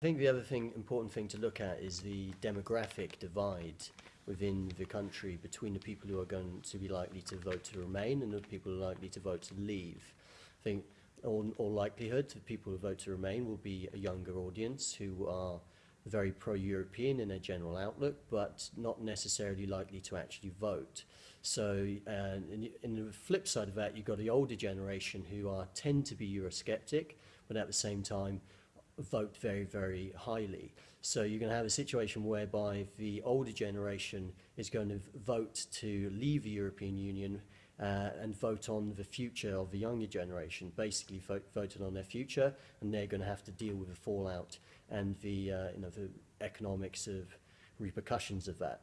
I think the other thing, important thing to look at is the demographic divide within the country between the people who are going to be likely to vote to remain and the people who are likely to vote to leave. I think all, all likelihood the people who vote to remain will be a younger audience who are very pro-European in their general outlook, but not necessarily likely to actually vote. So, uh, in, in the flip side of that, you've got the older generation who are tend to be Eurosceptic, but at the same time vote very, very highly. So you're going to have a situation whereby the older generation is going to vote to leave the European Union uh, and vote on the future of the younger generation, basically vote, voted on their future, and they're going to have to deal with the fallout and the, uh, you know, the economics of repercussions of that.